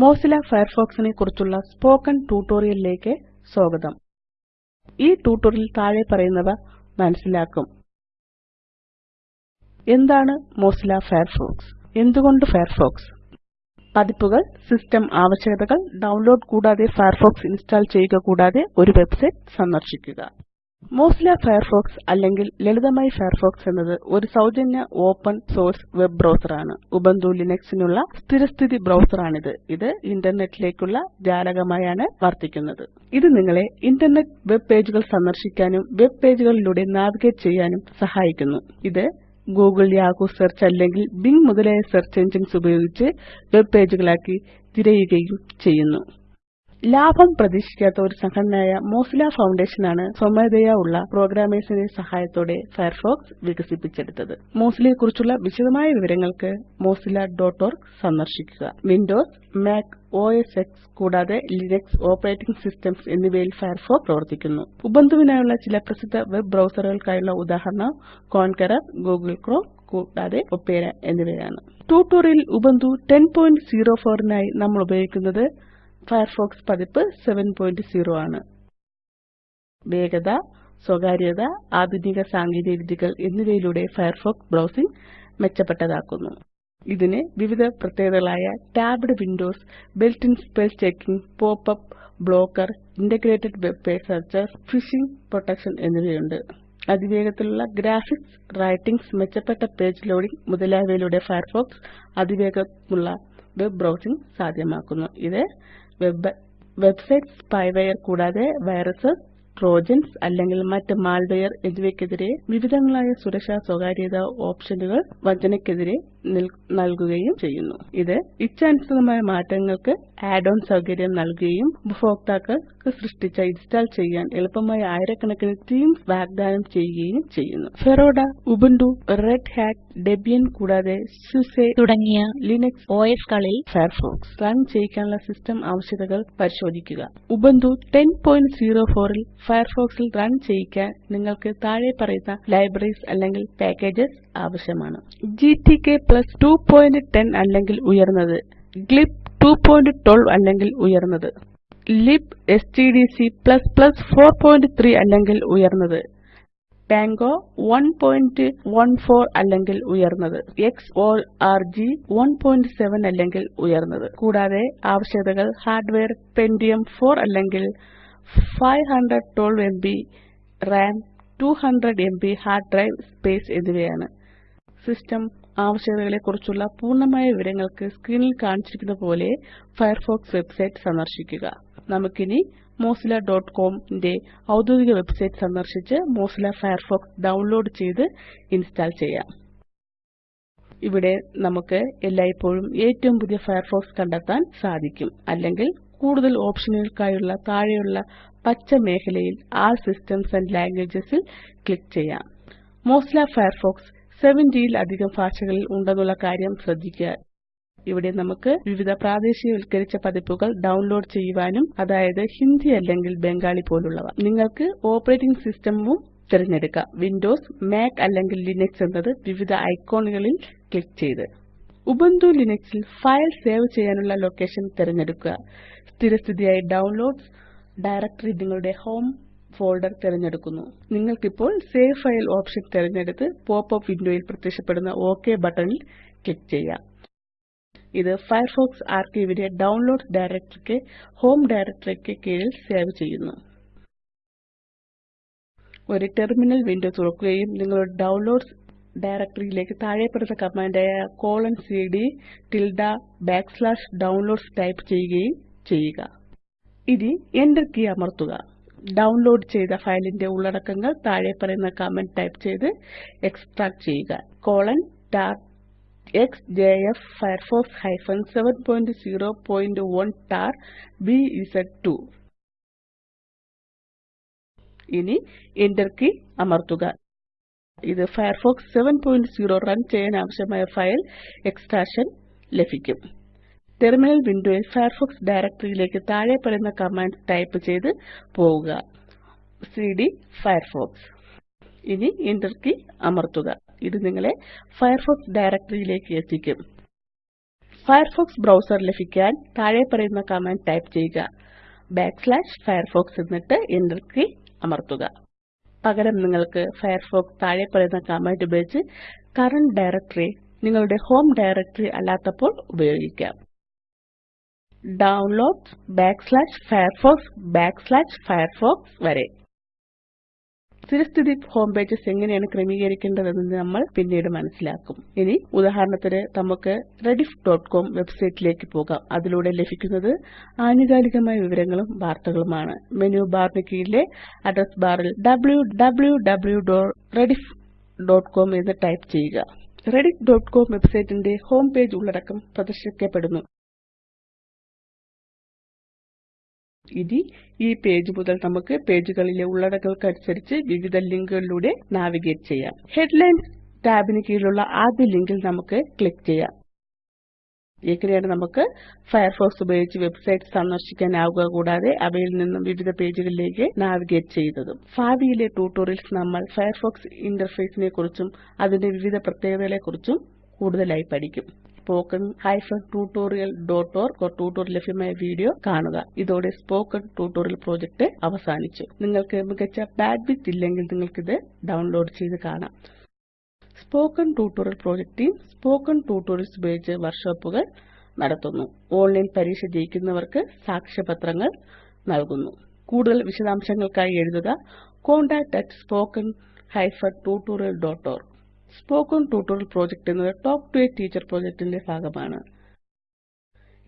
Mozilla Firefox കുറിച്ചുള്ള spoken ട്യൂട്ടോറിയലിലേക്ക് സ്വാഗതം. ഈ ട്യൂട്ടോറിയൽ താഴെ പറയുന്നവ മനസ്സിലാക്കും. എന്താണ് മോസില ഫയർഫോക്സ്? എന്തുകൊണ്ട് ഫയർഫോക്സ്? പതിപ്പുകൾ സിസ്റ്റം ആവശ്യകതകൾ ഡൗൺലോഡ് കൂടാതെ ഫയർഫോക്സ് ഇൻസ്റ്റാൾ ചെയ്യുക കൂടാതെ ഒരു വെബ്സൈറ്റ് സന്ദർശിക്കുക. മൊസില്ല ഫയർഫോക്സ് അല്ലെങ്കിൽ ലളിതമായി ഫയർഫോക്സ് എന്നത് ഒരു സൗജന്യ ഓപ്പൺ സോഴ്സ് വെബ് ബ്രൌസർ ആണ് ഉബുന്റു ലിനക്സിനുള്ള സ്ഥിരസ്ഥിതി ബ്രൌസറാണിത്. ഇത് ഇന്റർനെറ്റിലേക്കുള്ള ജാലകമായാണ് വർത്തിക്കുന്നത്. ഇത് നിങ്ങളെ ഇന്റർനെറ്റ് വെബ് പേജുകൾ സന്ദർശിക്കാനും വെബ് പേജുകളിലൂടെ നാവിഗേറ്റ് ചെയ്യാനും സഹായിക്കുന്നു. ഇത് ഗൂഗിൾ യാഹൂ സെർച്ച് അല്ലെങ്കിൽ ബിംഗ് മുതലായ സെർച്ച് എഞ്ചിൻസ് ഉപയോഗിച്ച് വെബ് പേജുകളാക്കി തിരയുകയും ചെയ്യുന്നു. ലാഭം പ്രതീക്ഷിക്കാത്ത ഒരു സംഘടനയായ മോസില ഫൌണ്ടേഷൻ ആണ് സ്വമേധയാ ഉള്ള പ്രോഗ്രാമേഴ്സിന്റെ സഹായത്തോടെ ഫയർഫോക്സ് വികസിപ്പിച്ചെടുത്തത്. മോസിലയെക്കുറിച്ചുള്ള വിശദമായ വിവരങ്ങൾക്ക് mozillaorg സന്ദർശിക്കുക. വിൻഡോസ് മാക് ഓഎസ് എക്സ് കൂടാതെ ലിനക്സ് ഓപ്പറേറ്റിംഗ് സിസ്റ്റംസ് എന്നിവയിൽ ഫയർഫോക്സ് പ്രവർത്തിക്കുന്നു. ഉബുണ്ടുവിനായുള്ള ചില പ്രസിദ്ധ വെബ് ബ്രൌസറുകൾക്കായുള്ള ഉദാഹരണം കോൺക്കറർ ഗൂഗിൾ ക്രോം കൂടാതെ ഒപ്പേര എന്നിവയാണ്. ട്യൂട്ടോറിയൽ ഉബുണ്ടു 1004 നായി നമ്മൾ ഉപയോഗിക്കുന്നത് ഫയർഫോക്സ് പതിപ്പ് 70 ആണ്. വേഗത സ്വകാര്യത ആധുനിക സാങ്കേതികവിദ്യകൾ എന്നിവയിലൂടെ ഫയർഫോക്സ് ബ്രൗസിംഗ് മെച്ചപ്പെട്ടതാക്കുന്നു. ഇതിന് വിവിധ പ്രത്യേകതകളായ tabbed windows built in spell checking pop up blocker integrated web page searcher phishing protection എന്നിവയുണ്ട്. അതിവേഗത്തിലുള്ള ഗ്രാഫിക്സ് റൈറ്റിംഗ്സ് മെച്ചപ്പെട്ട പേജ് ലോഡിംഗ് മുതലായവയിലൂടെ ഫയർഫോക്സ് അതിവേഗമുള്ള വെബ് ബ്രൗസിംഗ് സാധ്യമാക്കുന്നു. ഇത് വെബ്സൈറ്റ് സ്പൈവെയർ കൂടാതെ വൈറസസ് ട്രോജൻസ് അല്ലെങ്കിൽ മറ്റ് മാൽവെയർ എന്നിവയ്ക്കെതിരെ വിവിധങ്ങളായ സുരക്ഷാ സ്വകാര്യത ഓപ്ഷനുകൾ വഞ്ചനയ്ക്കെതിരെ നൽകുകയും ചെയ്യുന്നു. ഇത് ഇച്ഛാനുസൃതമായ മാറ്റങ്ങൾക്ക് ആഡ് ഓൺ സൌകര്യം നൽകുകയും ഉപഭോക്താക്കൾക്ക് സൃഷ്ടിച്ച ഇൻസ്റ്റാൾ ചെയ്യാൻ എളുപ്പമായ ആയിരക്കണക്കിന് തീംസ് വാഗ്ദാനം ചെയ്യുകയും ചെയ്യുന്നു. ഫെറോഡ ഉബുണ്ടു റെഡ് ഹാറ്റ് ഡെബിയൻ കൂടാതെ സുസെ തുടങ്ങിയ ലിനക്സ് OS കളിൽ ഫയർഫോക്സ് റൺ ചെയ്യിക്കാനുള്ള സിസ്റ്റം ആവശ്യകതകൾ പരിശോധിക്കുക. ഉബുണ്ടു 1004 ൽ ഫയർഫോക്സിൽ റൺ ചെയ്യിക്കാൻ നിങ്ങൾക്ക് താഴെ പറയുന്ന ലൈബ്രറീസ് അല്ലെങ്കിൽ പാക്കേജസ് ആവശ്യമാണ്. GTK 210 അല്ലെങ്കിൽ ഉയർന്നത്. ഗ്ലിബ് 212 അല്ലെങ്കിൽ ഉയർന്നത്. libstdc 43 അല്ലെങ്കിൽ ഉയർന്നത്. പാംഗോ 114 അല്ലെങ്കിൽ ഉയർന്നത്. Xorg 17 അല്ലെങ്കിൽ ഉയർന്നത്. കൂടാതെ ആവശ്യകതകൾ ഹാർഡ്വെയർ Pentium 4 അല്ലെങ്കിൽ 512 MB RAM, 200 MB hard drive space എന്നിവയാണ്. സിസ്റ്റം ആവശ്യകതകളെക്കുറിച്ചുള്ള പൂർണമായ വിവരങ്ങൾക്ക് സ്ക്രീനിൽ കാണിച്ചിരിക്കുന്ന പോലെ ഫയർഫോക്സ് വെബ്സൈറ്റ് സന്ദർശിക്കുക. നമുക്കിനി മോസില ഡോട്ട് കോമിന്റെ ഔദ്യോഗിക വെബ്സൈറ്റ് സന്ദർശിച്ച് മോസില ഫയർഫോക്സ് ഡൗൺലോഡ് ചെയ്ത് ഇൻസ്റ്റാൾ ചെയ്യാം. ഇവിടെ നമുക്ക് എല്ലായ്പ്പോഴും ഏറ്റവും പുതിയ ഫയർഫോക്സ് കണ്ടെത്താൻ സാധിക്കും. അല്ലെങ്കിൽ കൂടുതൽ ഓപ്ഷനുകൾക്കായുള്ള താഴെയുള്ള പച്ച മേഖലയിൽ ആർ സിസ്റ്റംസ് ആൻഡ് ലാംഗ്വേജസ് ൽ ക്ലിക്ക് ചെയ്യാം. മൊസില്ല ഫയർഫോക്സ് 70 ലധികം ഭാഷകളിൽ ഉണ്ടെന്നുള്ള കാര്യം ശ്രദ്ധിക്കുക. ഇവിടെ നമുക്ക് വിവിധ പ്രാദേശികവൽക്കരിച്ച പതിപ്പുകൾ ഡൗൺലോഡ് ചെയ്യുവാനും അതായത് ഹിന്ദി അല്ലെങ്കിൽ ബംഗാളി പോലുള്ളവ. നിങ്ങൾക്ക് ഓപ്പറേറ്റിംഗ് സിസ്റ്റമും തിരഞ്ഞെടുക്കാം. വിൻഡോസ് മാക് അല്ലെങ്കിൽ ലിനക്സ് എന്നത് വിവിധ ഐക്കണുകളിൽ ക്ലിക്ക് ചെയ്ത്. ഉബുന്റു ലിനക്സിൽ ഫയൽ സേവ് ചെയ്യാനുള്ള ലൊക്കേഷൻ തിരഞ്ഞെടുക്കുക. സ്ഥിരസ്ഥിതിയായി ഡൗൺലോഡ്സ് ഡയറക്ടറി നിങ്ങളുടെ ഹോം ഫോൾഡർ തിരഞ്ഞെടുക്കുന്നു. നിങ്ങൾക്കിപ്പോൾ സേവ് ഫയൽ ഓപ്ഷൻ തിരഞ്ഞെടുത്ത് പോപ്പ് അപ്പ് വിൻഡോയിൽ പ്രത്യക്ഷപ്പെടുന്ന ഒക് ബട്ടണിൽ ക്ലിക്ക് ചെയ്യാം. ഇത് ഫയർഫോക്സ് ആർക്കൈവിനെ ഡൌൺലോഡ്സ് ഡയറക്ടറിക്ക് ഹോം ഡയറക്ടറിക്ക് കീഴിൽ സേവ് ചെയ്യുന്നു. ഒരു ടെർമിനൽ വിൻഡോ തുറക്കുകയും നിങ്ങളുടെ ഡൗൺലോഡ്സ് ഡയറക്ടറിയിലേക്ക് താഴെപ്പറയുന്ന കമാൻഡായ cd ഡൗൺലോഡ്സ് ടൈപ്പ് ചെയ്യുകയും ചെയ്യുക. ഇനി Enter കീ അമർത്തുക. ഡൗൺലോഡ് ചെയ്ത ഫയലിന്റെ ഉള്ളടക്കങ്ങൾ താഴെ പറയുന്ന കമാൻഡ് ടൈപ്പ് ചെയ്ത് എക്സ്ട്രാക്ട് ചെയ്യുക. Colon X J F firefox 701 tar ബിഎസ്2 ഇനി Enter കീ അമർത്തുക. ഇത് ഫയർഫോക്സ് 70 റൺ ചെയ്യാൻ ആവശ്യമായ ഫയൽ എക്സ്ട്രാക്ഷൻ ലഭിക്കും. ടെർമിനൽ വിൻഡോയിൽ ഫയർഫോക്സ് ഡയറക്ടറിയിലേക്ക് താഴെപ്പറയുന്ന കമാൻഡ് ടൈപ്പ് ചെയ്ത് പോവുക. CD Firefox. ഇനി എന്റർ കീ അമർത്തുക. ഇത് നിങ്ങളെ ഫയർഫോക്സ് ഡയറക്ടറിയിലേക്ക് എത്തിക്കും. ഫയർഫോക്സ് ബ്രൌസർ ലഭിക്കാൻ താഴെ പറയുന്ന കമാൻഡ് ടൈപ്പ് ചെയ്യുക. firefox എന്നിട്ട് എന്റർ കീ അമർത്തുക. പകരം നിങ്ങൾക്ക് ഫയർഫോക്സ് താഴെ പറയുന്ന കമാൻഡ് ഉപയോഗിച്ച് കറന്റ് ഡയറക്ടറി നിങ്ങളുടെ ഹോം ഡയറക്ടറി അല്ലാത്തപ്പോൾ ഉപയോഗിക്കാം. Downloadsfirefox വരെ. സ്ഥിരസ്ഥിതി ഹോം പേജസ് എങ്ങനെയാണ് ക്രമീകരിക്കേണ്ടതെന്ന് നമ്മൾ പിന്നീട് മനസ്സിലാക്കും. ഇനി ഉദാഹരണത്തിന് നമുക്ക് rediff ഡോട്ട് കോം വെബ്സൈറ്റിലേക്ക് പോകാം. അതിലൂടെ ലഭിക്കുന്നത് ആനുകാലികമായ വിവരങ്ങളും വാർത്തകളുമാണ്. മെനു ബാറിന് കീഴിലെ അഡ്രസ് ബാറിൽ www.rediff.com എന്ന് ടൈപ്പ് ചെയ്യുക. rediffകോം വെബ്സൈറ്റിന്റെ ഹോം പേജ് ഉള്ളടക്കം പ്രദർശിപ്പിക്കപ്പെടുന്നു. ഇനി ഈ പേജ് മുതൽ നമുക്ക് പേജുകളിലെ ഉള്ളടക്കങ്ങൾക്കനുസരിച്ച് വിവിധ ലിങ്കുകളിലൂടെ നാവിഗേറ്റ് ചെയ്യാം. ഹെഡ്ലൈൻസ് ടാബിന് കീഴിലുള്ള ആദ്യ ലിങ്കിൽ നമുക്ക് ക്ലിക്ക് ചെയ്യാം. എങ്ങനെയാണ് നമുക്ക് ഫയർഫോക്സ് ഉപയോഗിച്ച് വെബ്സൈറ്റ് സന്ദർശിക്കാനാവുക കൂടാതെ അവയിൽ നിന്നും വിവിധ പേജുകളിലേക്ക് നാവിഗേറ്റ് ചെയ്യുന്നതും. ഭാവിയിലെ ട്യൂട്ടോറിയൽസ് നമ്മൾ ഫയർഫോക്സ് ഇന്റർഫേസിനെക്കുറിച്ചും അതിന്റെ വിവിധ പ്രത്യേകതകളെക്കുറിച്ചും കൂടുതലായി പഠിക്കും. Spoken hyphen tutorial dot org tutorial ലഭ്യമായ വീഡിയോ കാണുക. ഇതോടെ സ്പോക്കൺ ട്യൂട്ടോറിയൽ പ്രൊജക്ട് അവസാനിച്ചു. നിങ്ങൾക്ക് മികച്ച ബാൻഡ്വിഡ്ത്ത് ഇല്ലെങ്കിൽ നിങ്ങൾക്കിത് ഡൌൺലോഡ് ചെയ്ത് കാണാം. Spoken tutorial project team spoken tutorials ഉപയോഗിച്ച് വർക്ക്ഷോപ്പുകൾ നടത്തുന്നു. ഓൺലൈൻ പരീക്ഷ ജയിക്കുന്നവർക്ക് സാക്ഷ്യപത്രങ്ങൾ നൽകുന്നു. കൂടുതൽ വിശദാംശങ്ങൾക്കായി എഴുതുക contactspoken tutorialorg spoken tutorial project എന്നത് ടോക്ക് ടു എ ടീച്ചർ പ്രോജക്റ്റിന്റെ ഭാഗമാണ്.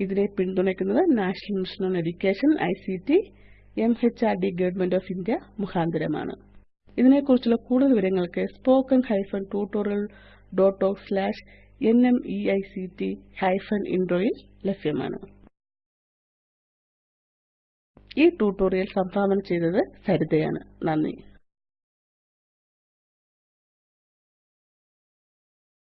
ഇതിനെ പിന്തുണയ്ക്കുന്നത് national mission on education ICT D government of India മുഖാന്തരമാണ്. ഇതിനെക്കുറിച്ചുള്ള കൂടുതൽ വിവരങ്ങൾക്ക് spoken hyphen tutorial dot org slash N M E I C T hyphen ഇൻട്രോയിൽ ലഭ്യമാണ്. ഈ tutorial സംഭാവന ചെയ്തത് സരിതയാണ്. നന്ദി.